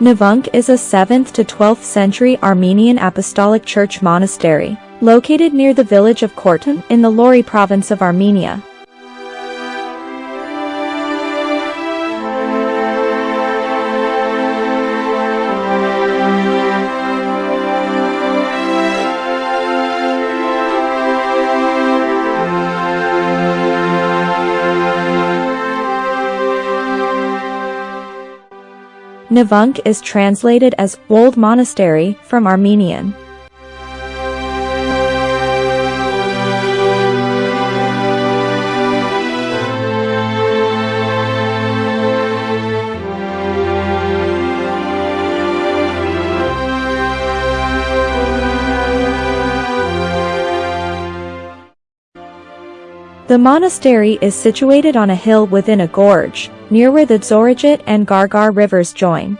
Hnevank is a 7th to 12th century Armenian Apostolic Church monastery, located near the village of Kurtan in the Lori province of Armenia. Hnevank is translated as Old Monastery from Armenian. The monastery is situated on a hill within a gorge, near where the Dzoraget and Gargar rivers join.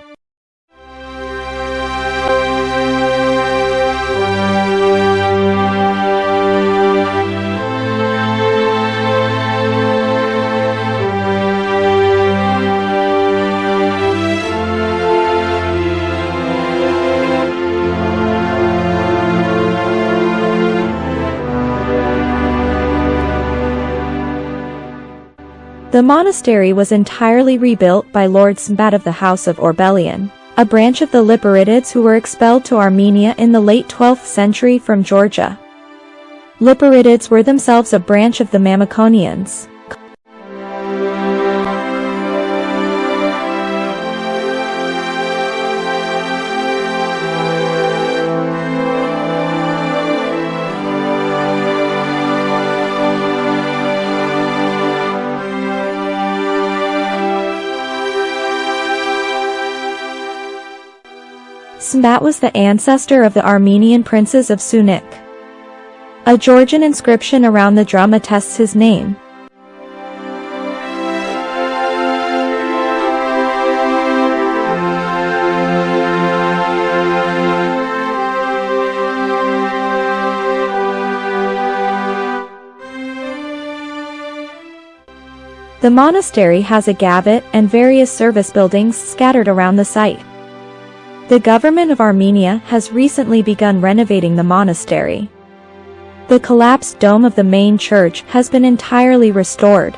The monastery was entirely rebuilt by Lord Smbat of the House of Orbelian, a branch of the Liparitids who were expelled to Armenia in the late 12th century from Georgia. Liparitids were themselves a branch of the Mamikonians. Smbat was the ancestor of the Armenian princes of Syunik. A Georgian inscription around the drum attests his name. The monastery has a gavit and various service buildings scattered around the site. The government of Armenia has recently begun renovating the monastery. The collapsed dome of the main church has been entirely restored.